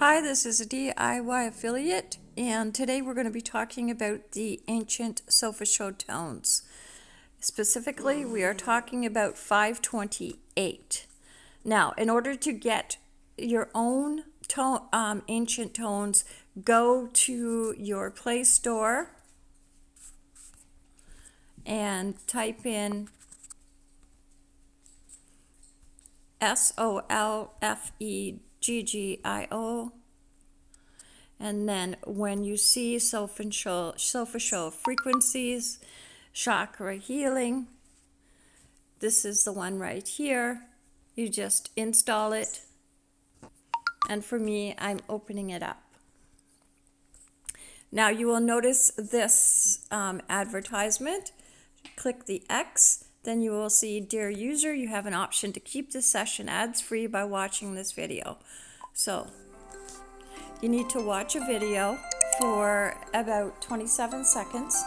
Hi, this is a DIY affiliate, and today we're going to be talking about the ancient solfeggio tones. Specifically, we are talking about 528. Now, in order to get your own tone, um, ancient tones, go to your Play Store and type in S O L F E G G I O. And then when you see solfeggio frequencies, chakra healing, this is the one right here. You just install it. And for me, I'm opening it up. Now you will notice this um, advertisement. Click the X then you will see, Dear user, you have an option to keep this session ads-free by watching this video. So you need to watch a video for about 27 seconds.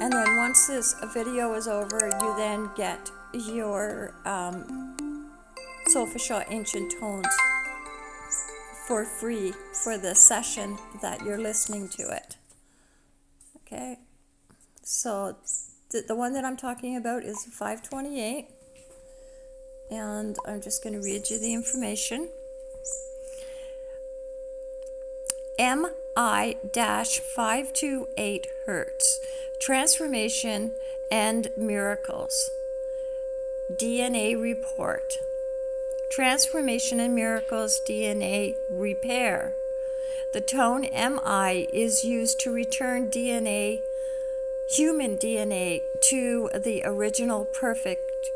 And then once this video is over, you then get your um, Solfeggio Ancient Tones for free for the session that you're listening to it. Okay, so the, the one that I'm talking about is 528, and I'm just going to read you the information. MI 528 Hertz. Transformation and Miracles. DNA Report Transformation and Miracles DNA Repair. The tone MI is used to return DNA, human DNA, to the original perfect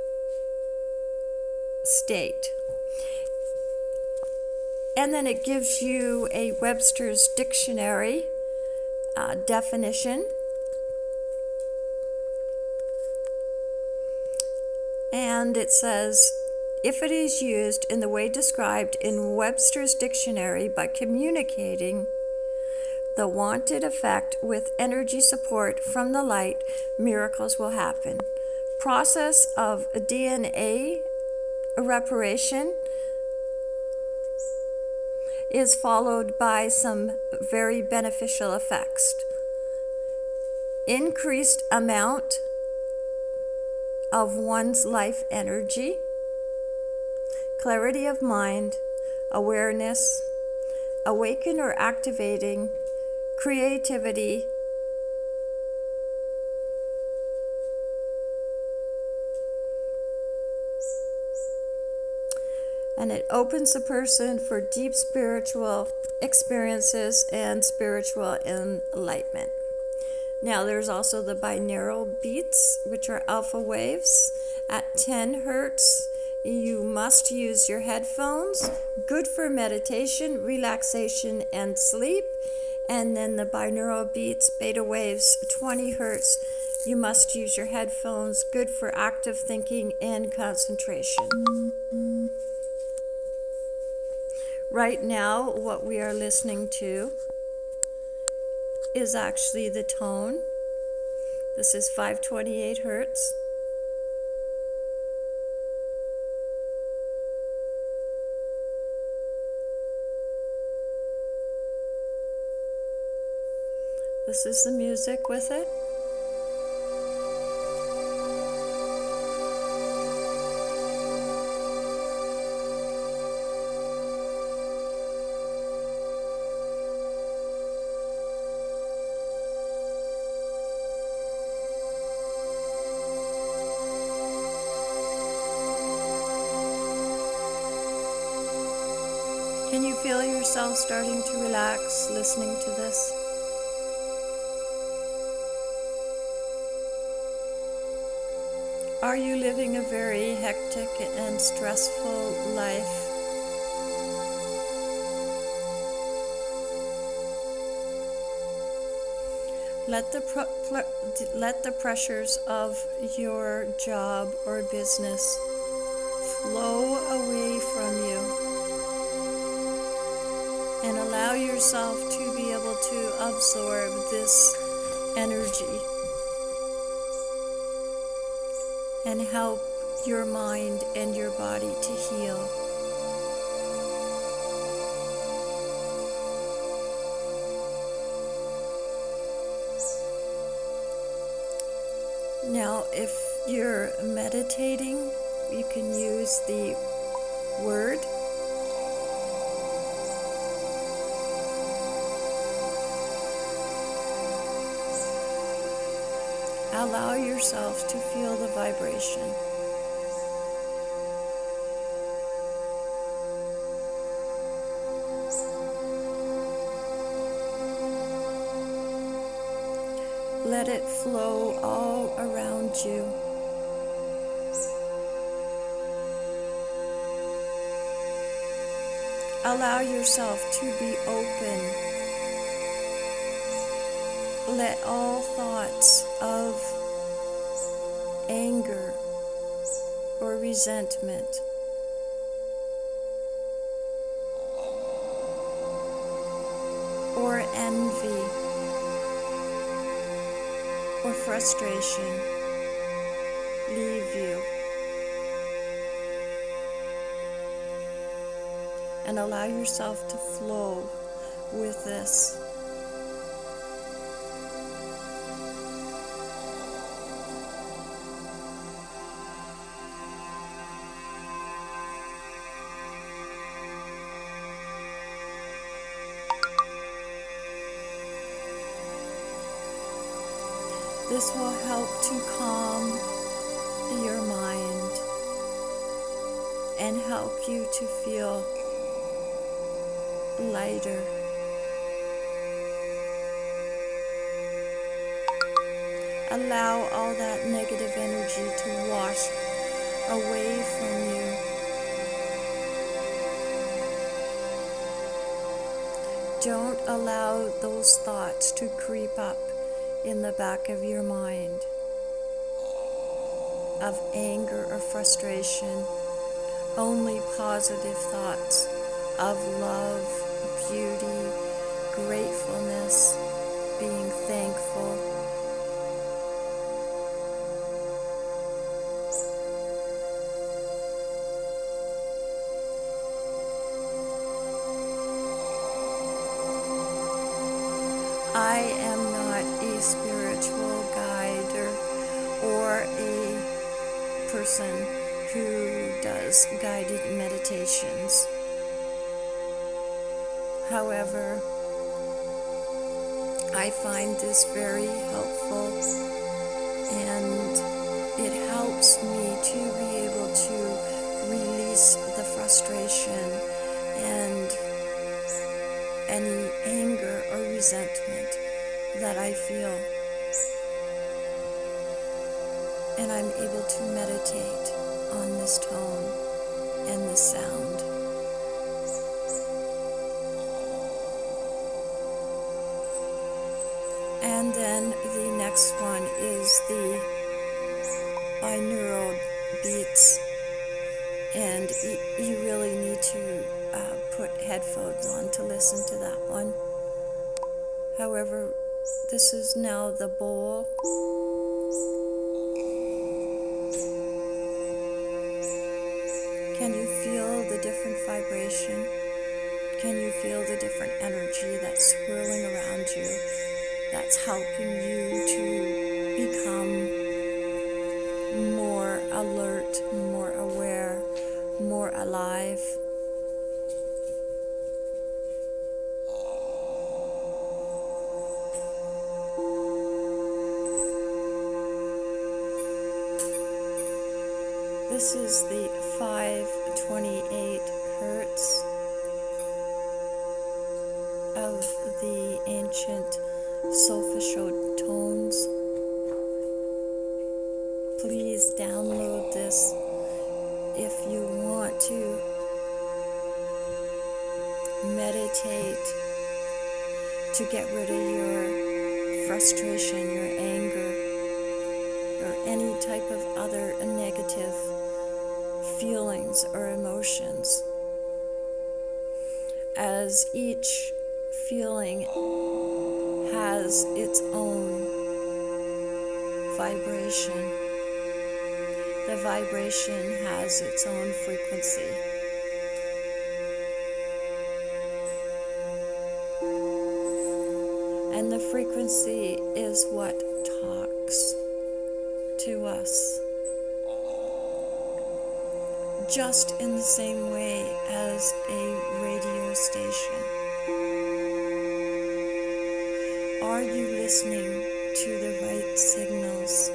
state. And then it gives you a Webster's Dictionary uh, definition. And it says if it is used in the way described in Webster's dictionary by communicating the wanted effect with energy support from the light, miracles will happen. Process of DNA reparation is followed by some very beneficial effects. Increased amount of one's life energy clarity of mind, awareness, awaken or activating, creativity, and it opens the person for deep spiritual experiences and spiritual enlightenment. Now, there's also the binaural beats, which are alpha waves at 10 hertz you must use your headphones. Good for meditation, relaxation, and sleep. And then the binaural beats, beta waves, 20 hertz. You must use your headphones. Good for active thinking and concentration. Right now, what we are listening to is actually the tone. This is 528 hertz. This is the music with it. Can you feel yourself starting to relax listening to this? Are you living a very hectic and stressful life? Let the, let the pressures of your job or business flow away from you and allow yourself to be able to absorb this energy and help your mind and your body to heal. Now, if you're meditating, you can use the word. Allow yourself to feel the vibration. Let it flow all around you. Allow yourself to be open. Let all thoughts of anger or resentment or envy or frustration leave you. And allow yourself to flow with this. This will help to calm your mind and help you to feel lighter. Allow all that negative energy to wash away from you. Don't allow those thoughts to creep up in the back of your mind of anger or frustration, only positive thoughts of love, beauty, gratefulness, being thankful. Person who does guided meditations. However, I find this very helpful and it helps me to be able to release the frustration and any anger or resentment that I feel. And I'm able to meditate on this tone and this sound. And then the next one is the binaural beats. And you really need to uh, put headphones on to listen to that one. However, this is now the bowl. Can you feel the different vibration? Can you feel the different energy that's swirling around you that's helping you to become more alert, more aware, more alive? This is the 528 hertz of the ancient solfeggio tones. Please download this if you want to meditate to get rid of your frustration, your anger, or any type of other negative feelings or emotions. As each feeling has its own vibration. The vibration has its own frequency. And the frequency is what talks to us. Just in the same way as a radio station. Are you listening to the right signals?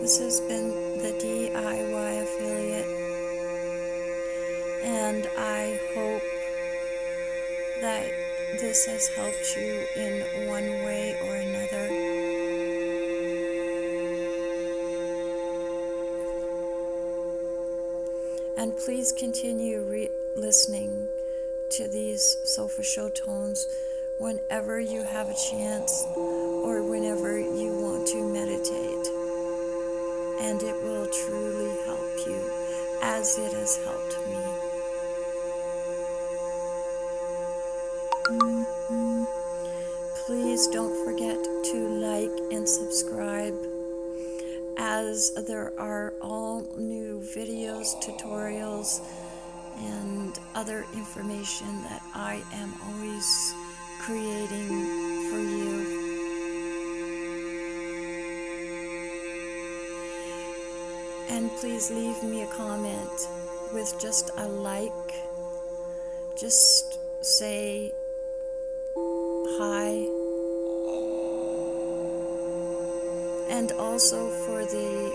This has been has helped you in one way or another. And please continue listening to these solfeggio tones whenever you have a chance or whenever you want to meditate. And it will truly help you as it has helped me. Please don't forget to like and subscribe as there are all new videos, tutorials, and other information that I am always creating for you. And please leave me a comment with just a like. Just say hi. And also for the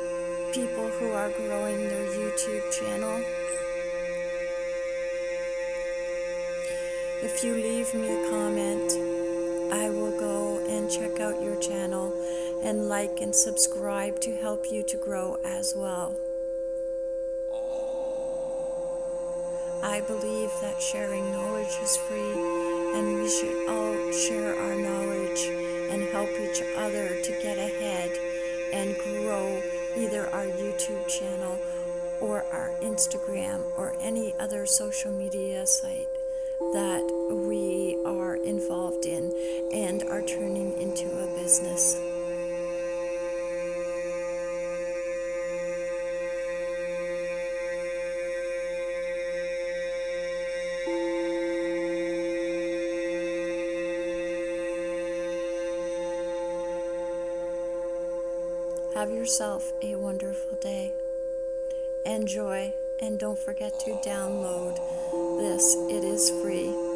people who are growing their YouTube channel. If you leave me a comment, I will go and check out your channel and like and subscribe to help you to grow as well. I believe that sharing knowledge is free and we should all share our knowledge and help each other to get ahead and grow either our YouTube channel or our Instagram or any other social media site that we are involved in and are turning into a business. Yourself a wonderful day. Enjoy and don't forget to download this. It is free.